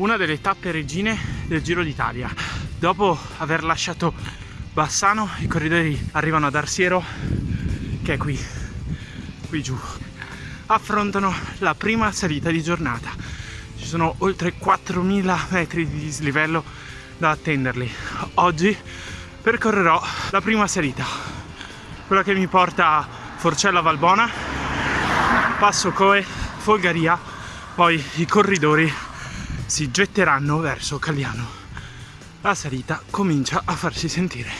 una delle tappe regine del Giro d'Italia. Dopo aver lasciato Bassano, i corridori arrivano ad Arsiero, che è qui, qui giù. Affrontano la prima salita di giornata. Ci sono oltre 4.000 metri di dislivello da attenderli. Oggi percorrerò la prima salita, quella che mi porta a Forcella Valbona, Passo Coe, Folgaria, poi i corridori si getteranno verso Cagliano. La salita comincia a farsi sentire.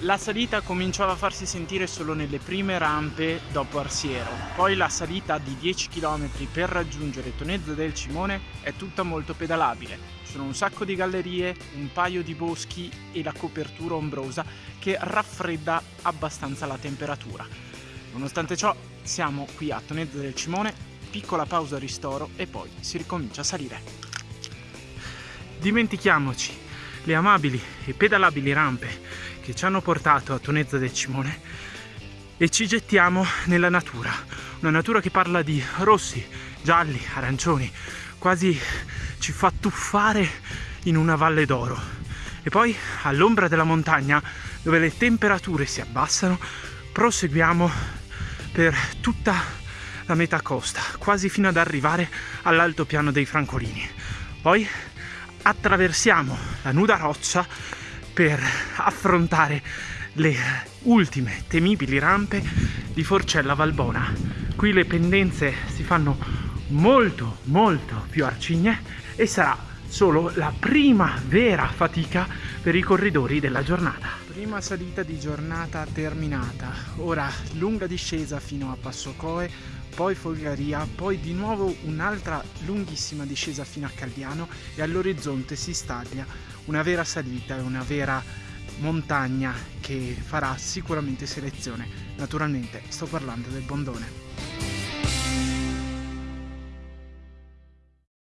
La salita cominciava a farsi sentire solo nelle prime rampe dopo Arsiero, poi la salita di 10 km per raggiungere Tonezza del Cimone è tutta molto pedalabile. Sono un sacco di gallerie, un paio di boschi e la copertura ombrosa che raffredda abbastanza la temperatura. Nonostante ciò siamo qui a Tonezza del Cimone, piccola pausa ristoro e poi si ricomincia a salire dimentichiamoci le amabili e pedalabili rampe che ci hanno portato a Tonezza del Cimone e ci gettiamo nella natura, una natura che parla di rossi, gialli, arancioni, quasi ci fa tuffare in una valle d'oro. E poi all'ombra della montagna, dove le temperature si abbassano, proseguiamo per tutta la metà costa, quasi fino ad arrivare all'altopiano dei Francolini. Poi attraversiamo la nuda roccia per affrontare le ultime temibili rampe di Forcella Valbona. Qui le pendenze si fanno molto molto più arcigne e sarà solo la prima vera fatica per i corridori della giornata. Prima salita di giornata terminata, ora lunga discesa fino a Passo Coe, poi Folgaria, poi di nuovo un'altra lunghissima discesa fino a Caldiano e all'orizzonte si staglia una vera salita e una vera montagna che farà sicuramente selezione. Naturalmente sto parlando del Bondone.